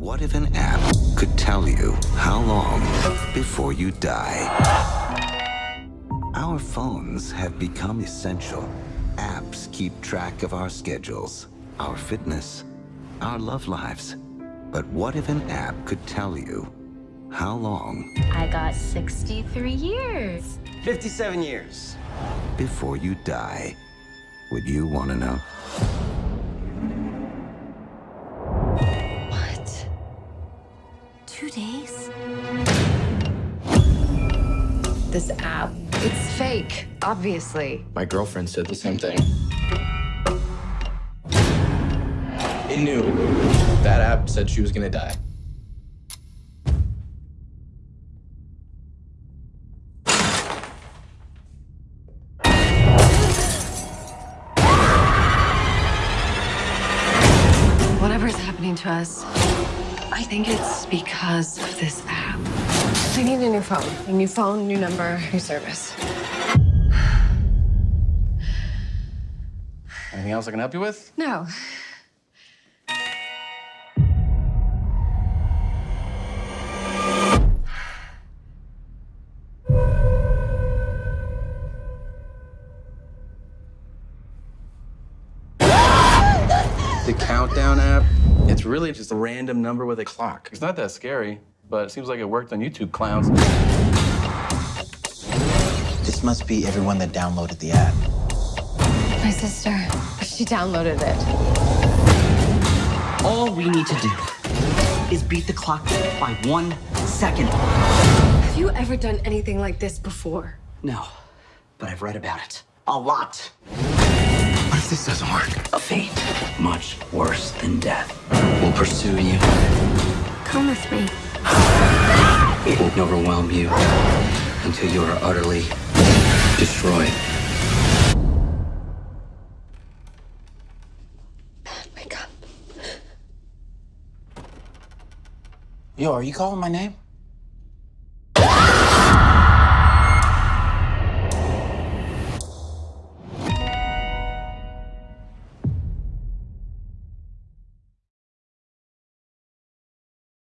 What if an app could tell you how long before you die? Our phones have become essential. Apps keep track of our schedules, our fitness, our love lives. But what if an app could tell you how long I got 63 years. 57 years. before you die? Would you want to know? Days? This app, it's fake, obviously. My girlfriend said the same thing. It knew. That app said she was gonna die. Happening to us, I think it's because of this app. I need a new phone. A new phone, new number, new service. Anything else I can help you with? No. The countdown app, it's really just a random number with a clock. It's not that scary, but it seems like it worked on YouTube clowns. This must be everyone that downloaded the app. My sister, she downloaded it. All we need to do is beat the clock by one second. Have you ever done anything like this before? No, but I've read about it. A lot. What if this doesn't work? A fate much worse than death will pursue you. Come with me. It will overwhelm you until you are utterly destroyed. Wake up. Yo, are you calling my name?